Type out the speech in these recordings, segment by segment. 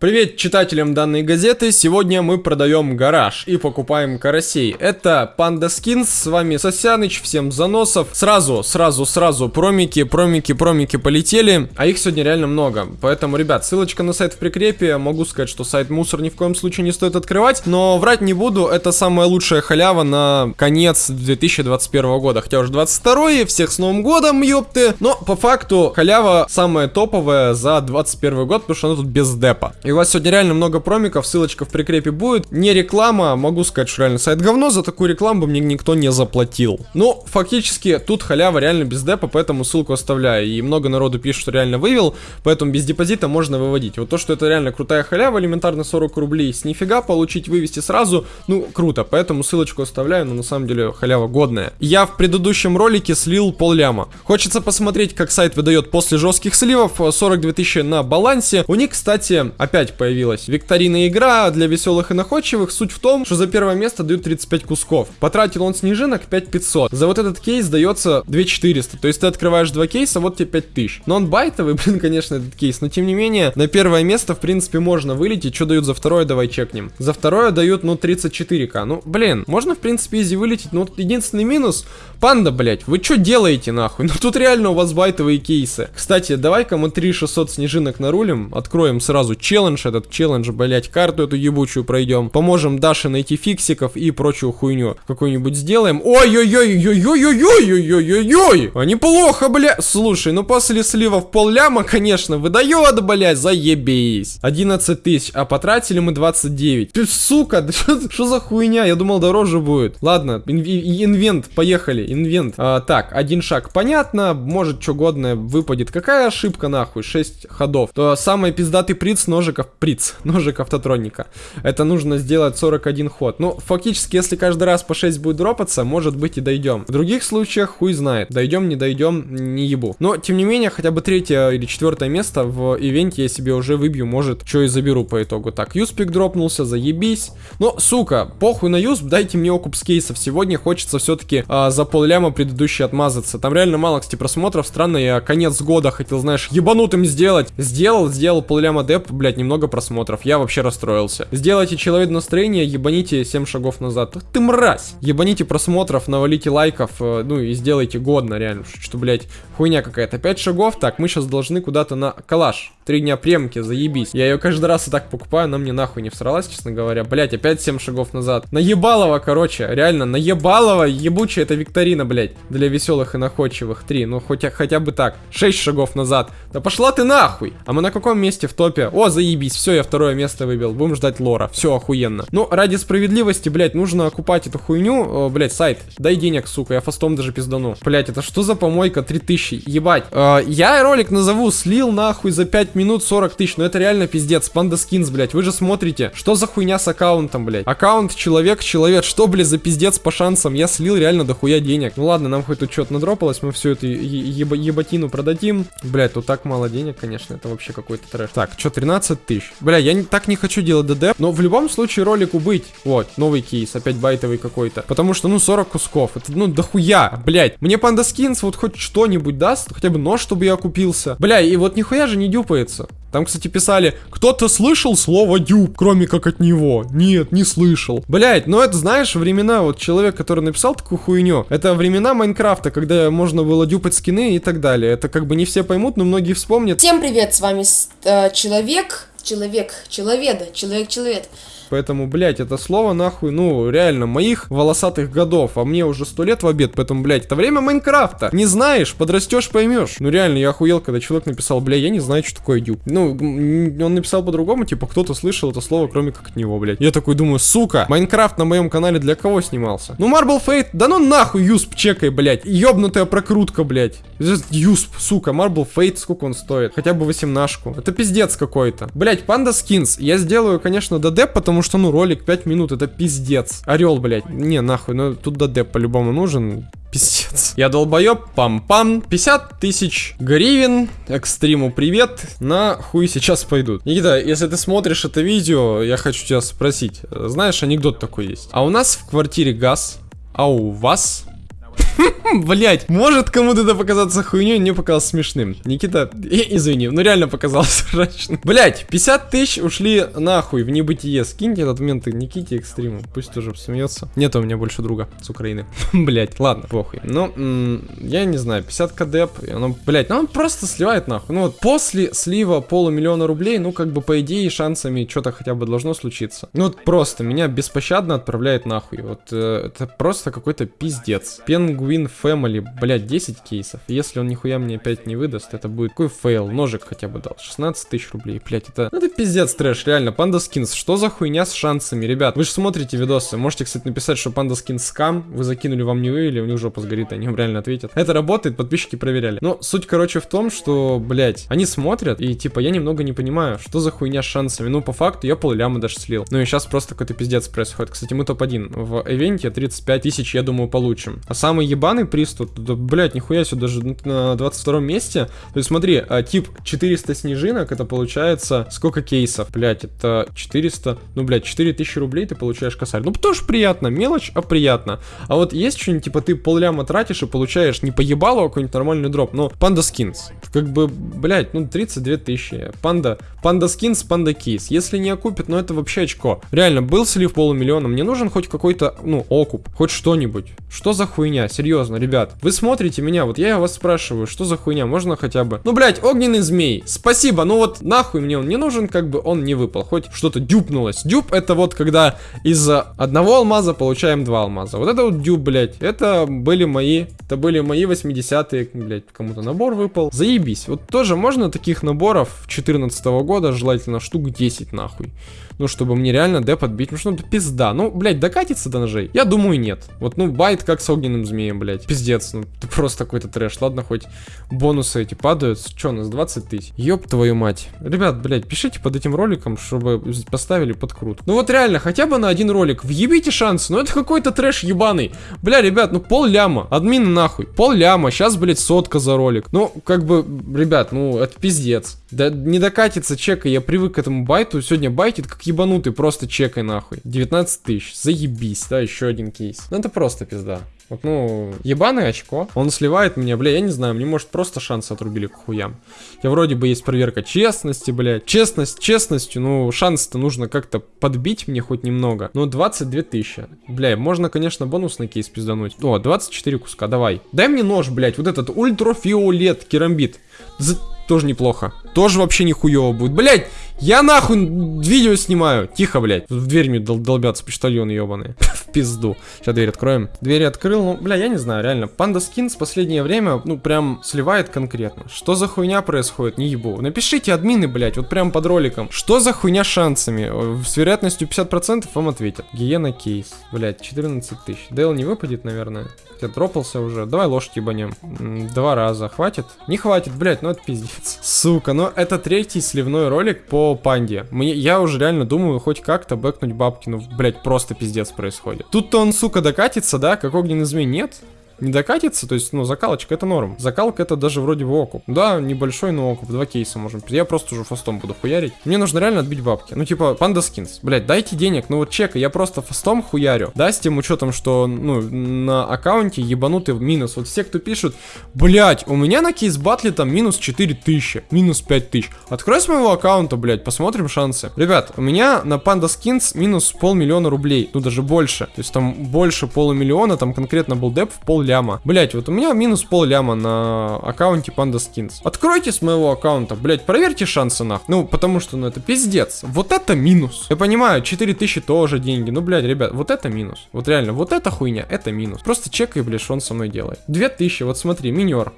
Привет читателям данной газеты, сегодня мы продаем гараж и покупаем карасей. Это Панда Скинс, с вами Сосяныч, всем заносов. Сразу, сразу, сразу промики, промики, промики полетели, а их сегодня реально много. Поэтому, ребят, ссылочка на сайт в прикрепе, могу сказать, что сайт мусор ни в коем случае не стоит открывать, но врать не буду, это самая лучшая халява на конец 2021 года. Хотя уже 22 всех с Новым годом, ёпты. Но по факту халява самая топовая за 21 год, потому что она тут без депа. И у вас сегодня реально много промиков, ссылочка в прикрепе будет. Не реклама, могу сказать, что реально сайт говно, за такую рекламу мне никто не заплатил. Но фактически тут халява реально без депа, поэтому ссылку оставляю. И много народу пишет, что реально вывел, поэтому без депозита можно выводить. Вот то, что это реально крутая халява, элементарно 40 рублей с нифига получить, вывести сразу, ну, круто. Поэтому ссылочку оставляю, но на самом деле халява годная. Я в предыдущем ролике слил пол ляма. Хочется посмотреть, как сайт выдает после жестких сливов, 42 тысячи на балансе. У них, кстати, опять опять появилась. Викторина игра для веселых и находчивых. Суть в том, что за первое место дают 35 кусков. Потратил он снежинок 5500. За вот этот кейс дается 2400. То есть ты открываешь два кейса, вот тебе 5000. Но он байтовый, блин, конечно, этот кейс. Но тем не менее, на первое место, в принципе, можно вылететь. Что дают за второе, давай чекнем. За второе дают, ну, 34к. Ну, блин, можно, в принципе, изи вылететь. Но вот единственный минус, панда, блять, вы что делаете, нахуй? Ну, тут реально у вас байтовые кейсы. Кстати, давай-ка мы 3600 снежинок нарулим. Откроем сразу челлендж челлендж, этот челлендж, блять, карту эту ебучую пройдем. Поможем Даше найти фиксиков и прочую хуйню какую-нибудь сделаем. Ой-ой-ой-ой-ой-ой-ой-ой-ой-ой! А неплохо, бля. Слушай, ну после сливов пол ляма, конечно, выдает, блять, заебись. 11 тысяч, а потратили мы 29. Ты, сука, что за хуйня? Я думал, дороже будет. Ладно, инвент, поехали, инвент. А, так, один шаг, понятно, может, что годное выпадет. Какая ошибка, нахуй? 6 ходов. То самый пиздатый приц ножик ножиков, приц, ножик автотроника. Это нужно сделать 41 ход. Ну, фактически, если каждый раз по 6 будет дропаться, может быть и дойдем. В других случаях, хуй знает. Дойдем, не дойдем, не ебу. Но, тем не менее, хотя бы третье или четвертое место в ивенте я себе уже выбью, может, что и заберу по итогу. Так, юспик дропнулся, заебись. Но, сука, похуй на юсп, дайте мне окуп с кейсов. Сегодня хочется все-таки а, за полляма предыдущий отмазаться. Там реально мало, кстати, просмотров. Странно, я конец года хотел, знаешь, ебанутым сделать. Сделал, сделал полляма деп, блядь, немного много просмотров, я вообще расстроился. Сделайте человек настроение, ебаните 7 шагов назад. Ты мразь! Ебаните просмотров, навалите лайков, э, ну и сделайте годно, реально. Что, блядь, хуйня какая-то. 5 шагов, так, мы сейчас должны куда-то на калаш. Три дня премки, заебись. Я ее каждый раз и так покупаю, она мне нахуй не всралась, честно говоря. Блять, опять 7 шагов назад. Наебалово, короче, реально, наебалово, ебучая это викторина, блять. Для веселых и находчивых. 3, ну хотя, хотя бы так. 6 шагов назад. Да пошла ты нахуй! А мы на каком месте в топе? О, заебись заебись, все, я второе место выбил. Будем ждать лора. Все охуенно. Ну, ради справедливости, блядь, нужно окупать эту хуйню. Э, блядь, сайт, дай денег, сука, я фастом даже пиздану. Блядь, это что за помойка? 3000, ебать. Э, я ролик назову, слил нахуй за 5 минут 40 тысяч. Но это реально пиздец. Панда скинс, блядь. Вы же смотрите, что за хуйня с аккаунтом, блядь. Аккаунт, человек, человек. Что, блядь, за пиздец по шансам? Я слил реально дохуя денег. Ну ладно, нам хоть тут что-то надропалось. Мы всю эту еба ебатину продадим. Блядь, тут так мало денег, конечно. Это вообще какой-то трэш. Так, что, 13 тысяч. Бля, я не, так не хочу делать ДД, но в любом случае ролику быть. Вот, новый кейс, опять байтовый какой-то. Потому что, ну, 40 кусков. Это, ну, дохуя, блядь. Мне Панда Скинс вот хоть что-нибудь даст, хотя бы нож, чтобы я купился. Бля, и вот нихуя же не дюпается. Там, кстати, писали, кто-то слышал слово дюб, кроме как от него? Нет, не слышал. Блять, ну это, знаешь, времена, вот человек, который написал такую хуйню, это времена Майнкрафта, когда можно было дюпать скины и так далее. Это как бы не все поймут, но многие вспомнят. Всем привет, с вами э, Человек, Человек, Человеда, Человек-Человек. Поэтому, блядь, это слово нахуй, ну, реально, моих волосатых годов, а мне уже сто лет в обед, поэтому, блядь, это время Майнкрафта. Не знаешь, подрастешь, поймешь. Ну, реально, я охуел, когда человек написал, бля, я не знаю, что такое дюб. Ну, он написал по-другому, типа, кто-то слышал это слово, кроме как от него, блядь. Я такой думаю, сука, Майнкрафт на моем канале для кого снимался? Ну, Marble Fate, да ну нахуй, юсп, чекай, блядь. Ёбнутая прокрутка, блядь. Юсп, сука, Marble Fate, сколько он стоит? Хотя бы восемнашку. Это пиздец какой-то. Блядь, Панда Скинс. Я сделаю, конечно, ДД, потому что, ну, ролик 5 минут, это пиздец. Орел, блядь. Не, нахуй, ну, тут ДД по-любому нужен. Пиздец. Я долбоеб, пам-пам. 50 тысяч гривен. Экстриму привет. На хуй сейчас пойдут. Никита, если ты смотришь это видео, я хочу тебя спросить. Знаешь, анекдот такой есть. А у нас в квартире газ, а у вас Блять, может кому-то это показаться хуйней, мне показалось смешным. Никита, извини, ну реально показалось мрачным. Блять, 50 тысяч ушли нахуй в небытие. Скиньте этот момент Никите экстриму, пусть тоже смеется. Нет у меня больше друга с Украины. Блять, ладно, похуй. Ну, я не знаю, 50 кадеп, оно, блять, ну он просто сливает нахуй. Ну вот после слива полумиллиона рублей, ну как бы по идее шансами что-то хотя бы должно случиться. Ну вот просто меня беспощадно отправляет нахуй. Вот э, это просто какой-то пиздец. Penguin Family, блядь, 10 кейсов. Если он нихуя мне опять не выдаст, это будет какой фейл. Ножик хотя бы дал. 16 тысяч рублей, блядь, это... Ну, это пиздец трэш, реально. Panda Skins, что за хуйня с шансами, ребят? Вы же смотрите видосы. Можете, кстати, написать, что Panda Skins скам. Вы закинули, вам не вывели, у них жопа сгорит, они вам реально ответят. Это работает, подписчики проверяли. Но суть, короче, в том, что, блядь, они смотрят, и типа я немного не понимаю, что за хуйня с шансами. Ну, по факту, я пол ляма даже слил. Ну и сейчас просто какой-то пиздец происходит. Кстати, мы топ-1. В ивенте 35 тысяч, я думаю, получим. А самый ебаный приз тут, да, блядь, нихуя себе, даже на 22 месте. То есть смотри, а, тип 400 снежинок, это получается сколько кейсов? Блядь, это 400, ну, блядь, 4000 рублей ты получаешь косарь. Ну, тоже приятно, мелочь, а приятно. А вот есть что-нибудь, типа, ты полляма тратишь и получаешь не поебало, а какой-нибудь нормальный дроп, но панда скинс. Как бы, блядь, ну, 32 тысячи. Панда, панда скинс, панда кейс. Если не окупит, ну, это вообще очко. Реально, был слив полумиллиона, мне нужен хоть какой-то, ну, окуп, хоть что-нибудь. Что за хуйня? Серьезно, ребят. Вы смотрите меня, вот я вас спрашиваю, что за хуйня? Можно хотя бы... Ну, блядь, огненный змей. Спасибо, ну вот нахуй мне он не нужен, как бы он не выпал. Хоть что-то дюпнулось. Дюп это вот когда из одного алмаза получаем два алмаза. Вот это вот дюп, блядь. Это были мои... Это были мои 80-е, блядь, кому-то набор выпал. Заебись. Вот тоже можно таких наборов 14 -го года, желательно штук 10 нахуй ну, чтобы мне реально деп отбить, ну, это пизда. Ну, блядь, докатится до ножей? Я думаю, нет. Вот, ну, байт как с огненным змеем, блядь. Пиздец, ну, это просто какой-то трэш. Ладно, хоть бонусы эти падают. Че, у нас 20 тысяч? Ёб твою мать. Ребят, блядь, пишите под этим роликом, чтобы поставили подкрут. Ну вот реально, хотя бы на один ролик. Въебите шансы. Ну это какой-то трэш ебаный. Бля, ребят, ну пол ляма. Админы нахуй. Пол ляма. Сейчас, блядь, сотка за ролик. Ну, как бы, ребят, ну это пиздец. Да не докатится чека. Я привык к этому байту. Сегодня байтит как ебанутый, просто чекай нахуй. 19 тысяч, заебись, да, еще один кейс. Ну это просто пизда. Вот, ну, ебаное очко. Он сливает меня, бля, я не знаю, мне может просто шансы отрубили к хуям. Я вроде бы есть проверка честности, блядь. Честность честностью, ну, шанс-то нужно как-то подбить мне хоть немного. Ну, 22 тысячи. Бля, можно, конечно, бонусный кейс пиздануть. О, 24 куска, давай. Дай мне нож, блядь, вот этот ультрафиолет керамбит. За тоже неплохо. Тоже вообще нихуево будет. Блять, я нахуй видео снимаю. Тихо, блять. В дверь мне дол долбятся почтальоны ебаные. в пизду. Сейчас дверь откроем. Дверь открыл, ну, бля, я не знаю, реально. Панда Скинс последнее время, ну, прям сливает конкретно. Что за хуйня происходит, не ебу. Напишите админы, блять, вот прям под роликом. Что за хуйня шансами? С вероятностью 50% вам ответят. Гиена кейс. Блять, 14 тысяч. Дейл не выпадет, наверное. Я дропался уже. Давай лошадь ебанем. Два раза. Хватит? Не хватит, блять, ну это пиздец. Сука, но это третий сливной ролик по панде. Мне, я уже реально думаю хоть как-то бэкнуть бабки. Ну, блядь, просто пиздец происходит. Тут-то он, сука, докатится, да? Как огненный змей? Нет не докатится, то есть, ну, закалочка это норм. Закалка это даже вроде бы окуп. Да, небольшой, но окуп. Два кейса можем. Я просто уже фастом буду хуярить. Мне нужно реально отбить бабки. Ну, типа, панда скинс. Блять, дайте денег. Ну, вот чека, я просто фастом хуярю. Да, с тем учетом, что, ну, на аккаунте ебанутый минус. Вот все, кто пишут, блять, у меня на кейс батле там минус 4000, минус 5000. Открой с моего аккаунта, блять, посмотрим шансы. Ребят, у меня на панда скинс минус полмиллиона рублей. Ну, даже больше. То есть там больше полумиллиона, там конкретно был деп в пол ляма. Блять, вот у меня минус пол ляма на аккаунте Panda Skins. Откройте с моего аккаунта, блять, проверьте шансы нах. Ну, потому что, ну, это пиздец. Вот это минус. Я понимаю, 4000 тоже деньги. Ну, блять, ребят, вот это минус. Вот реально, вот эта хуйня, это минус. Просто чекай, блядь, что он со мной делает. 2000, вот смотри, минер.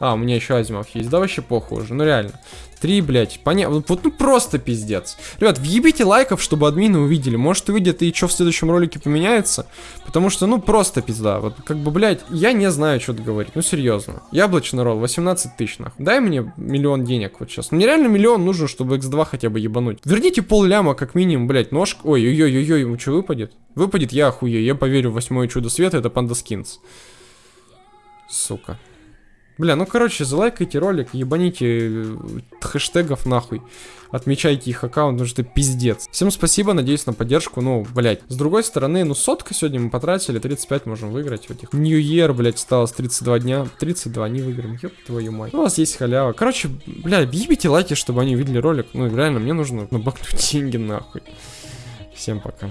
А, у меня еще Азимов есть. Да вообще похуй уже, ну реально. Три, блядь, понятно. Вот ну просто пиздец. Ребят, въебите лайков, чтобы админы увидели. Может увидят и что в следующем ролике поменяется. Потому что, ну, просто пизда. Вот как бы, блядь, я не знаю, что говорить. Ну, серьезно. Яблочный ролл, 18 тысяч, нахуй. Дай мне миллион денег вот сейчас. Мне реально миллион нужен, чтобы x2 хотя бы ебануть. Верните пол ляма, как минимум, блядь, ножка. Ой-ой-ой-ой, ему что выпадет? Выпадет, я охуею. Я поверю в восьмое чудо света, это панда скинс. Сука. Бля, ну короче, залайкайте ролик, ебаните э, хэштегов нахуй. Отмечайте их аккаунт, потому что пиздец. Всем спасибо, надеюсь на поддержку. Ну, блять. С другой стороны, ну сотка сегодня мы потратили, 35 можем выиграть в этих. New Year, блять, осталось 32 дня. 32 не выиграем, ёб твою мать. Ну, у вас есть халява. Короче, бля, ебите лайки, чтобы они увидели ролик. Ну, реально, мне нужно набахнуть деньги нахуй. Всем пока.